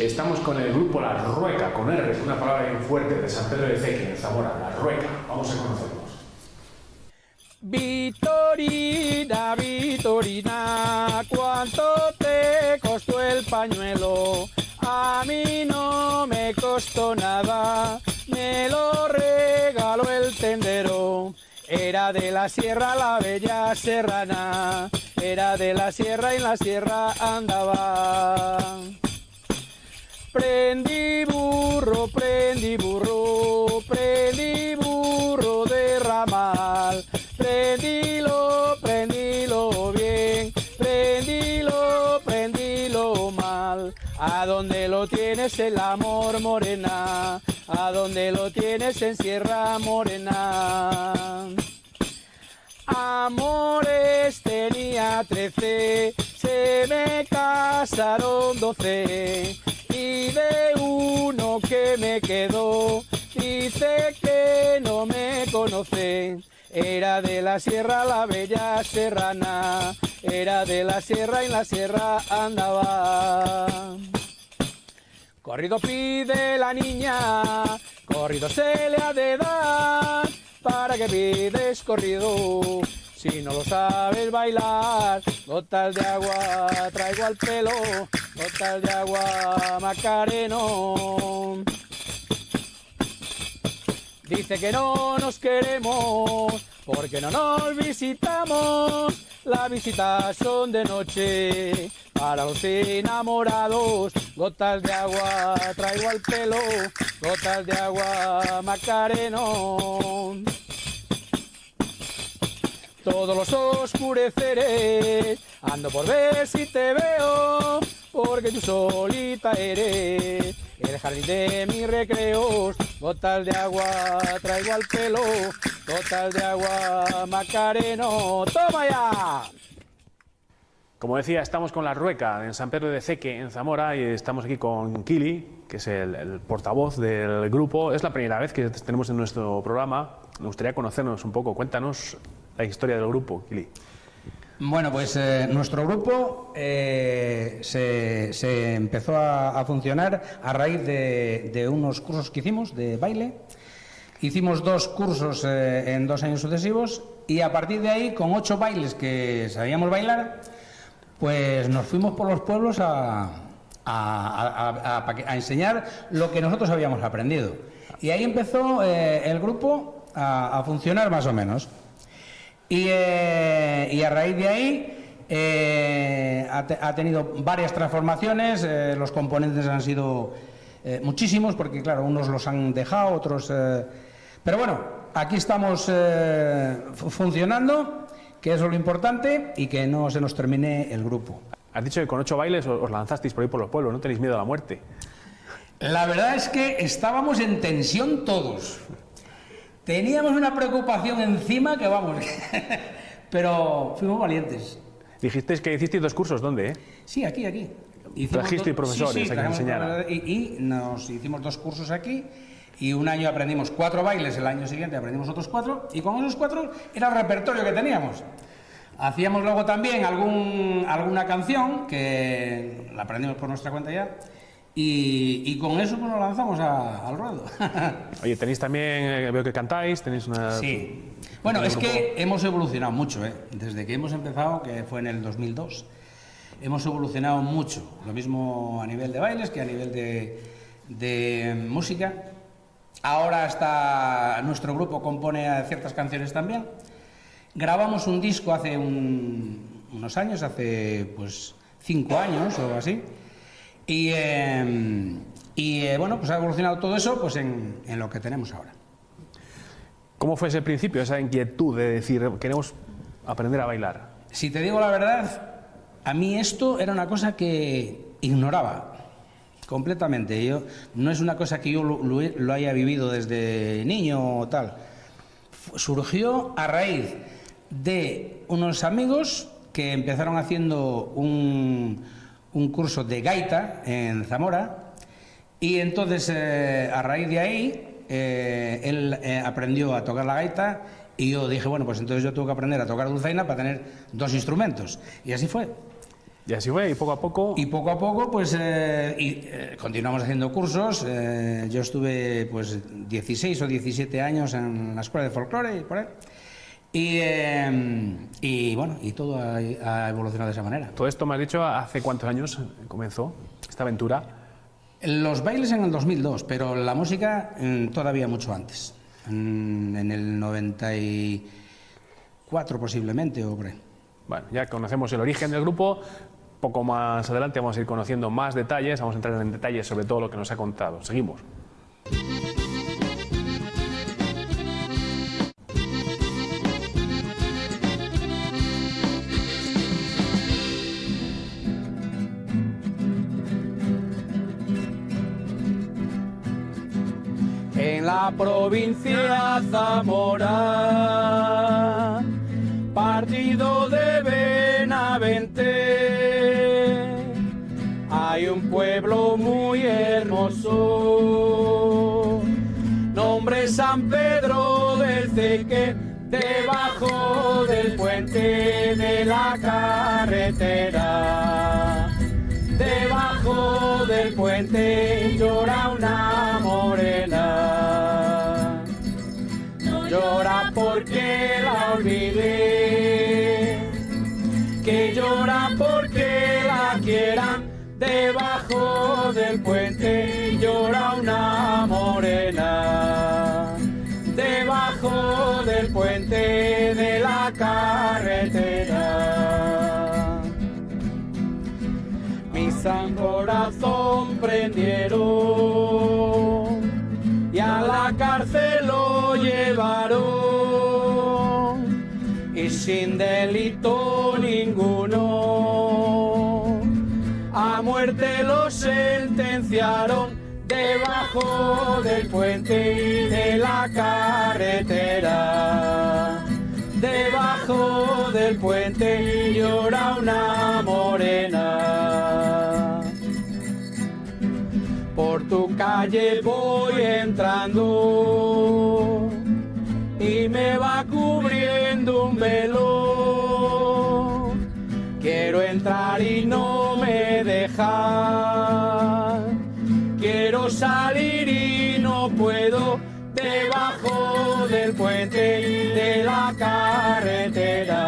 Estamos con el grupo La Rueca, con R, una palabra bien fuerte, de San Pedro de Ceque, en Zamora, La Rueca. Vamos a conocerlos. Vitorina, Vitorina, ¿cuánto te costó el pañuelo? A mí no me costó nada, me lo regaló el tendero. Era de la sierra la bella serrana, era de la sierra y la sierra andaba. Prendí burro, prendí burro, prendí burro de ramal. Prendilo, prendilo bien, prendilo, prendilo mal. A donde lo tienes el amor morena, a donde lo tienes en Sierra Morena. Amores tenía trece, se me casaron doce y de uno que me quedó dice que no me conoce. Era de la sierra la bella serrana, era de la sierra y en la sierra andaba. Corrido pide la niña, corrido se le ha de dar, para que pides corrido. Si no lo sabes bailar, gotas de agua traigo al pelo, gotas de agua macareno. Dice que no nos queremos porque no nos visitamos. Las visitas son de noche para los enamorados. Gotas de agua traigo al pelo, gotas de agua macareno. Todos los oscureceres ando por ver si te veo, porque tú solita eres el jardín de mis recreos. Gotas de agua traigo al pelo, gotas de agua macareno. ¡Toma ya! Como decía, estamos con La Rueca, en San Pedro de Ceque, en Zamora, y estamos aquí con Kili, que es el, el portavoz del grupo. Es la primera vez que te tenemos en nuestro programa. Me gustaría conocernos un poco. Cuéntanos la historia del grupo, Kili. Bueno, pues eh, nuestro grupo eh, se, se empezó a, a funcionar a raíz de, de unos cursos que hicimos de baile. Hicimos dos cursos eh, en dos años sucesivos y a partir de ahí, con ocho bailes que sabíamos bailar, pues nos fuimos por los pueblos a, a- a- enseñar lo que nosotros habíamos aprendido. Y ahí empezó eh, el grupo a funcionar más o menos. Y, eh, y a raíz de ahí eh, ha, te- ha tenido varias transformaciones, eh, los componentes han sido eh, muchísimos, porque claro, unos los han dejado, otros... eh, pero bueno, aquí estamos eh, fu- funcionando, que eso es lo importante, y que no se nos termine el grupo. Has dicho que con ocho bailes os lanzasteis por ahí por los pueblos, no tenéis miedo a la muerte. La verdad es que estábamos en tensión todos. Teníamos una preocupación encima que vamos, pero fuimos valientes. Dijisteis que hicisteis dos cursos, ¿dónde? eh? Sí, aquí, aquí. Trajisteis profesores a que trajimos enseñaran. Y, y nos hicimos dos cursos aquí y un año aprendimos cuatro bailes, el año siguiente aprendimos otros cuatro y con esos cuatro era el repertorio que teníamos. Hacíamos luego también algún, alguna canción que la aprendimos por nuestra cuenta ya y, y con eso pues, nos lanzamos a- al ruedo. Oye, tenéis también, eh, veo que cantáis, tenéis una... Sí. Bueno, es grupo- que hemos evolucionado mucho, ¿eh? Desde que hemos empezado, que fue en el 2002, hemos evolucionado mucho. Lo mismo a nivel de bailes que a nivel de, de música. Ahora está nuestro grupo compone ciertas canciones también. Grabamos un disco hace un- unos años, hace pues cinco años o así. Y, eh, y, eh, bueno, pues ha evolucionado todo eso pues en- en lo que tenemos ahora. ¿Cómo fue ese principio, esa inquietud de decir, queremos aprender a bailar? Si te digo la verdad, a mí esto era una cosa que ignoraba completamente. Yo, no es una cosa que yo lo, lo he- lo haya vivido desde niño o tal. Surgió a raíz de unos amigos que empezaron haciendo un, un curso de gaita en Zamora y entonces eh, a raíz de ahí eh, él eh, aprendió a tocar la gaita y yo dije, bueno, pues entonces yo tengo que aprender a tocar dulzaina para tener dos instrumentos. Y así fue. Y así fue, y poco a poco... Y poco a poco, pues, y, continuamos haciendo cursos. Yo estuve, pues, 16 o 17 años en la escuela de folclore y por ahí. Y, eh, y, bueno, y todo ha, ha evolucionado de esa manera. Todo esto me has dicho, ¿hace cuántos años comenzó esta aventura? Los bailes en el 2002, pero la música mm, todavía mucho antes. En, en el 94 posiblemente o por. Bueno, ya conocemos el origen del grupo, poco más adelante vamos a ir conociendo más detalles, vamos a entrar en detalles sobre todo lo que nos ha contado. Seguimos. Provincia Zamora, partido de Benavente, hay un pueblo muy hermoso, nombre San Pedro del Ceque, debajo del puente de la carretera. Debajo del puente llora una morena. Porque la olvidé. Que llora porque la quieran. Debajo del puente llora una morena. Debajo del puente de la carretera mi san corazón prendieron sin delito ninguno a muerte lo sentenciaron debajo del puente de la carretera debajo del puente llora una morena. Por tu calle voy entrando y me va velo. Quiero entrar y no me deja. Quiero salir y no puedo debajo del puente de la carretera.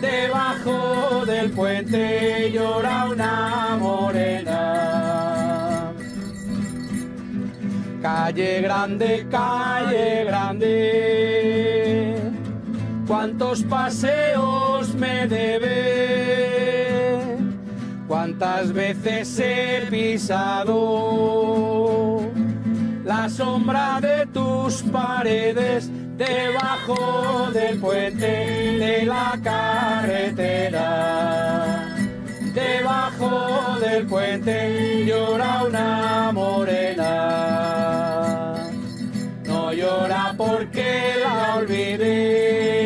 Debajo del puente llora una morena. Calle grande, calle grande, cuántos paseos me debe, cuántas veces he pisado la sombra de tus paredes debajo del puente de la carretera. Debajo del puente llora una morena. No llora porque la olvidé,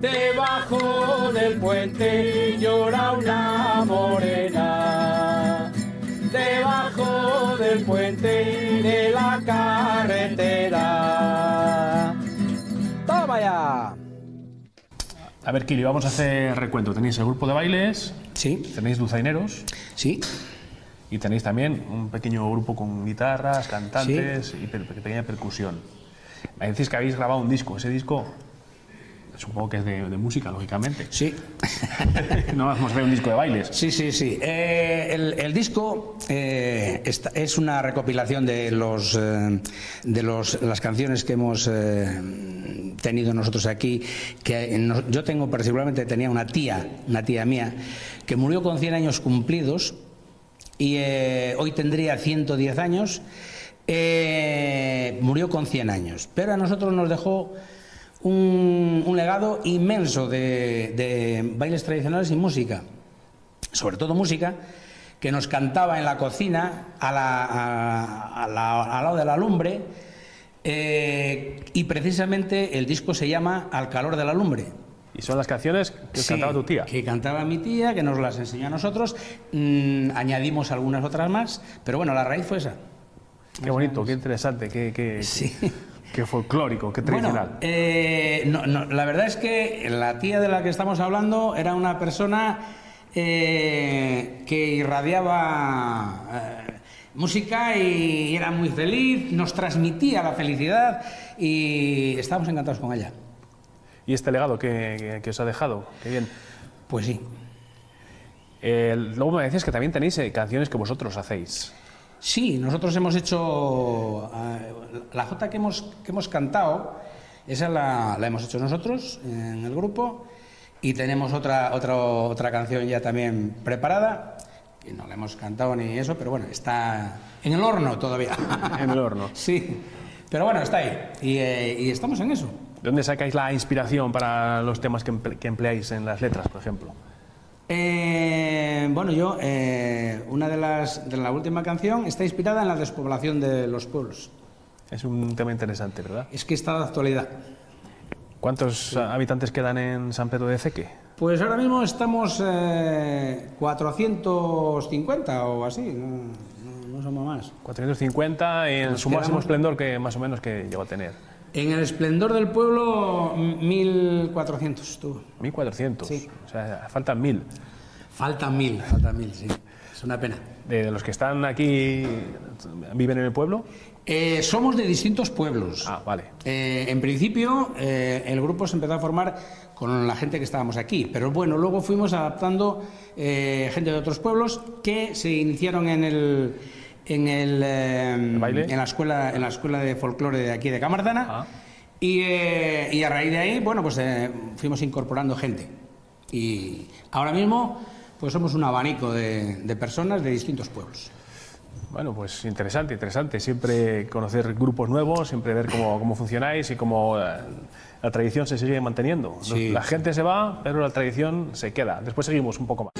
Debajo del puente llora una morena. Debajo del puente de la carretera. ¡Toma ya! A ver, Kili, vamos a hacer recuento. Tenéis el grupo de bailes, Sí, tenéis dulzaineros sí. y tenéis también un pequeño grupo con guitarras, cantantes y pe- pequeña percusión. Me decís que habéis grabado un disco. Ese disco supongo que es de, de música, lógicamente. Sí, no a ver un disco de bailes. sí, sí. sí. Eh, el, el disco eh, esta- es una recopilación de los eh, de los, las canciones que hemos tenido nosotros aquí. Que no- yo tengo particularmente tenía una tía, una tía mía, que murió con 100 años cumplidos y hoy tendría 110 años. Murió con 100 años, pero a nosotros nos dejó un, un legado inmenso de, de bailes tradicionales y música, sobre todo música, que nos cantaba en la cocina, a la- a- a la- al lado de la lumbre, eh, y precisamente el disco se llama Al calor de la lumbre. Y son las canciones que Sí, cantaba tu tía. Que cantaba mi tía, que nos las enseñó a nosotros. Mm, añadimos algunas otras más, pero bueno, la raíz fue esa. Qué bonito, qué interesante. Qué, qué- Sí. Qué folclórico, qué Bueno, tradicional. eh, no, no, la verdad es que la tía de la que estamos hablando era una persona eh, que irradiaba eh, música y era muy feliz, nos transmitía la felicidad y estábamos encantados con ella. ¿Y este legado que, que- que os ha dejado? Qué bien. Pues sí. Eh, luego me decías que también tenéis canciones que vosotros hacéis. Sí, nosotros hemos hecho eh, la jota que hemos, que hemos cantado, esa la, la hemos hecho nosotros en el grupo y tenemos otra, otra, otra canción ya también preparada, que no la hemos cantado ni eso, pero bueno, está en el horno todavía. En el horno. sí, pero bueno, está ahí y, eh, y estamos en eso. ¿De dónde sacáis la inspiración para los temas que, emple- que empleáis en las letras, por ejemplo? Eh, bueno, yo, eh, una de las de la última canción está inspirada en la despoblación de los pueblos. Es un tema interesante, ¿verdad? Es que está de actualidad. ¿Cuántos habitantes quedan en San Pedro de Ceque? Pues ahora mismo estamos eh, 450 o así, no, no- somos más. 450 en Nos su máximo quedamos- esplendor que más o menos que llegó a tener. En el esplendor del pueblo, m- 1400 estuvo. 1400. Sí. O sea, faltan 1000. Faltan mil, faltan mil, sí. Es una pena. De los que están aquí, ¿viven en el pueblo? Eh, somos de distintos pueblos. Ah, vale. Eh, en principio, eh, el grupo se empezó a formar con la gente que estábamos aquí, pero bueno, luego fuimos adaptando gente de otros pueblos que se iniciaron en el en el, eh, en la escuela en la escuela de folclore de aquí de Camardana Ah. y, eh, y a raíz de ahí, bueno, pues eh, fuimos incorporando gente y ahora mismo pues somos un abanico de, de personas de distintos pueblos. Bueno, pues interesante, interesante. Siempre conocer grupos nuevos, siempre ver cómo, cómo funcionáis y cómo eh, la tradición se sigue manteniendo. Sí. La gente se va, pero la tradición se queda. Después seguimos un poco más.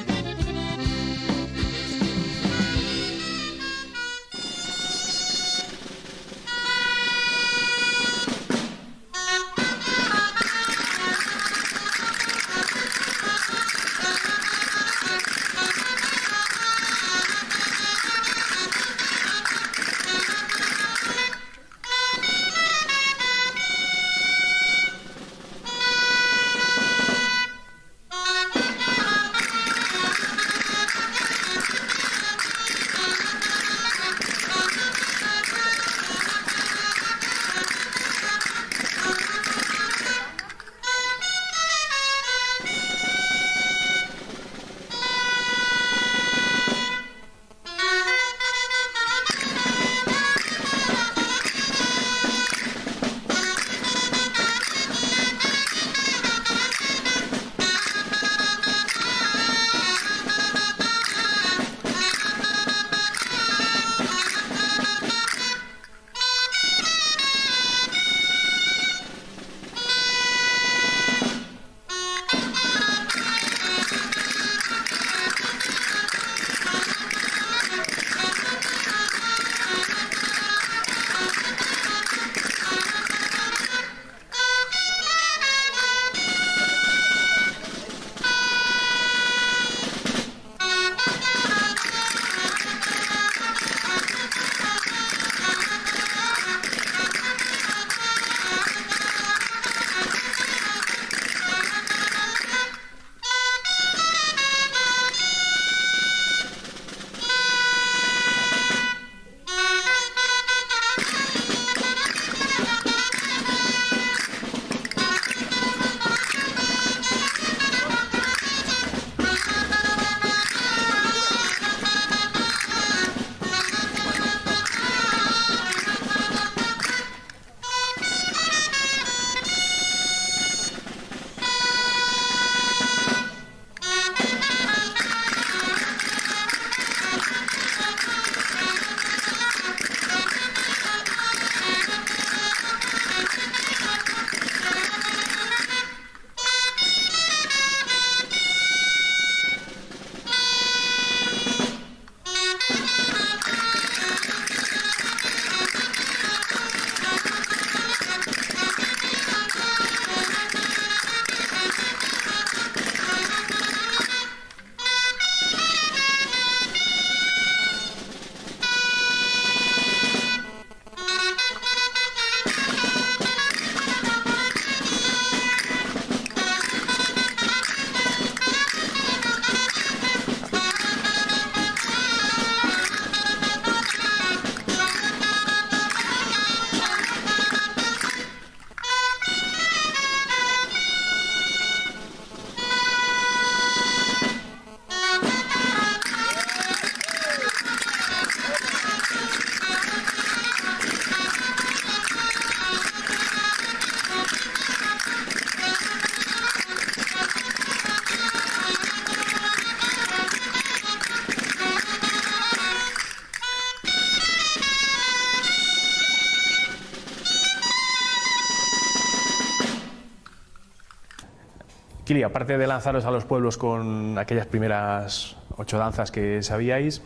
Aparte de lanzaros a los pueblos con aquellas primeras ocho danzas que sabíais,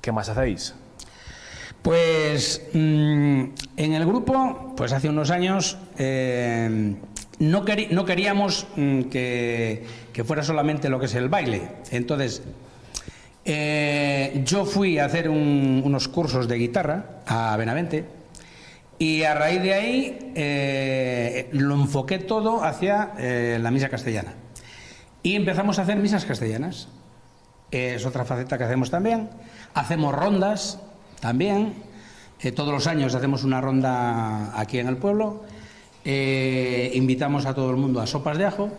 ¿qué más hacéis? Pues mm, en el grupo, pues hace unos años eh, no, queríamos mm, que, fuera solamente lo que es el baile. Entonces, eh, yo fui a hacer un, unos cursos de guitarra a Benavente y a raíz de ahí eh, lo enfoqué todo hacia eh, la misa castellana. Y empezamos a hacer misas castellanas. Es otra faceta que hacemos también. Hacemos rondas también. Eh, todos los años hacemos una ronda aquí en el pueblo. invitamos a todo el mundo a sopas de ajo.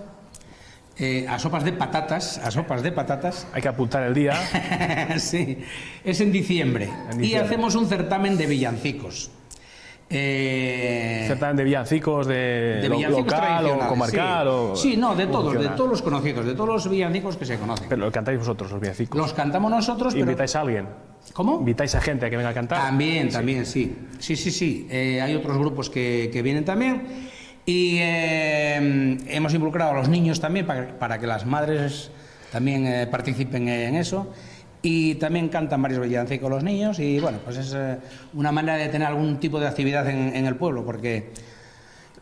a sopas de patatas, a sopas de patatas. Hay que apuntar el día. sí, es en diciembre. en diciembre. Y hacemos un certamen de villancicos. Eh, Certamen de villancicos de, de villancicos local o comarcal. Sí. O, sí, no, de todos, de todos los conocidos, de todos los villancicos que se conocen. Pero lo cantáis vosotros, los villancicos. Los cantamos nosotros. ¿Invitáis a alguien? ¿Cómo? ¿Invitáis a gente a que venga a cantar? También, sí. también, sí. Sí, sí, sí. Eh, hay otros grupos que, que vienen también. Y eh, hemos involucrado a los niños también para, para que las madres también eh, participen en eso y también cantan varios villancicos los niños y bueno, pues es eh, una manera de tener algún tipo de actividad en, en el pueblo porque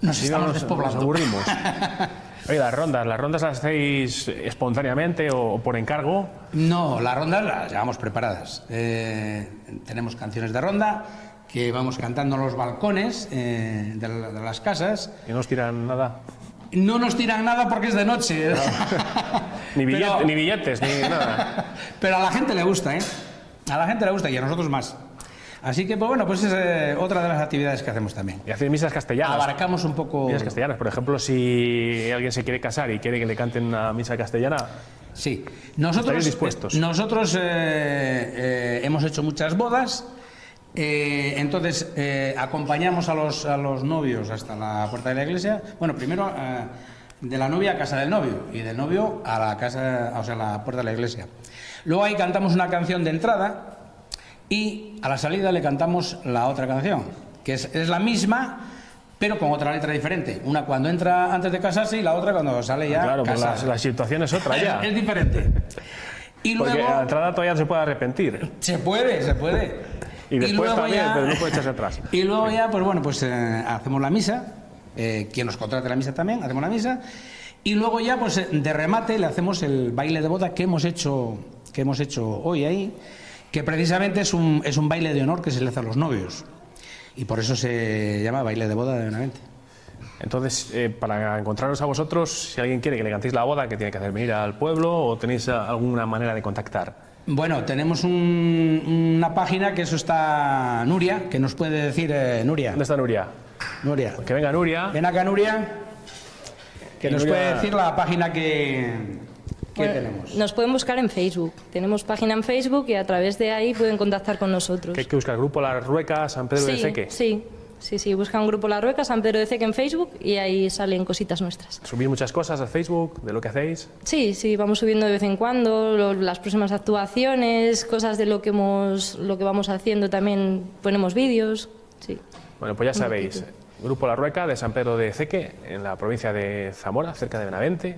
nos estamos nos, despoblando. nos aburrimos. Oye, las rondas, ¿las rondas las hacéis espontáneamente o por encargo? No, las rondas las llevamos preparadas. Eh, tenemos canciones de ronda que vamos cantando en los balcones eh, de, la- de las casas. ¿Y no os tiran nada? No nos tiran nada porque es de noche. Ni, billete- Pero- ni billetes, ni nada. Pero a la gente le gusta, ¿eh? A la gente le gusta y a nosotros más. Así que, pues bueno, pues es eh, otra de las actividades que hacemos también. Y hacéis misas castellanas. Abarcamos un poco... Misas castellanas, por ejemplo, si alguien se quiere casar y quiere que le canten una misa castellana, Sí, nosotros, ¿Estáis dispuestos? eh, nosotros eh, hemos hecho muchas bodas, entonces acompañamos a los, a los novios hasta la puerta de la iglesia. Bueno, primero de la novia a casa del novio y del novio a la casa, o sea, a la puerta de la iglesia. Luego ahí cantamos una canción de entrada y a la salida le cantamos la otra canción, que es, es la misma. Pero con otra letra diferente. Una cuando entra antes de casarse y la otra cuando sale ya. claro, pues la, la situación es otra ya. Es, es diferente. Y Porque luego a la entrada todavía no se puede arrepentir. se puede, se puede. Y después luego también, pero no puede echarse atrás. Y luego ya, pues bueno, pues eh, hacemos la misa. Eh, quien nos contrate la misa también, hacemos la misa. Y luego ya, pues de remate, le hacemos el baile de boda que hemos hecho, que hemos hecho hoy ahí, que precisamente es un, es un baile de honor que se le hace a los novios. Y por eso se llama baile de boda de Benavente. Entonces, eh, para encontraros a vosotros, si alguien quiere que le cantéis la boda, ¿qué tiene que hacer? ¿Venir al pueblo o tenéis alguna manera de contactar? Bueno, tenemos un- una página que eso está Nuria, que nos puede decir eh, Nuria. ¿Dónde está Nuria? Nuria. Que venga Nuria. Ven acá, Nuria, que nos Nuria- puede decir la página que, que Bueno, tenemos. Nos pueden buscar en Facebook. Tenemos página en Facebook y a través de ahí pueden contactar con nosotros. Que hay que buscar el grupo La Rueca, San Pedro sí, de Ceque. sí, sí, sí. Busca un grupo La Rueca, San Pedro de Ceque en Facebook y ahí salen cositas nuestras. Subís muchas cosas al Facebook de lo que hacéis. Sí, sí, vamos subiendo de vez en cuando lo- las próximas actuaciones, cosas de lo que hemos, lo que vamos haciendo también ponemos vídeos. Sí. Bueno, pues ya sabéis, Grupo La Rueca de San Pedro de Ceque, en la provincia de Zamora, cerca de Benavente.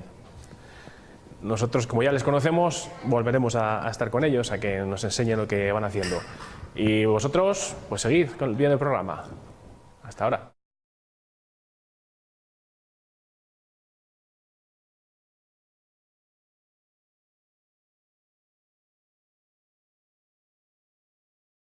Nosotros, como ya les conocemos, volveremos a, a estar con ellos, a que nos enseñen lo que van haciendo. Y vosotros, pues seguid con- el programa. Hasta ahora.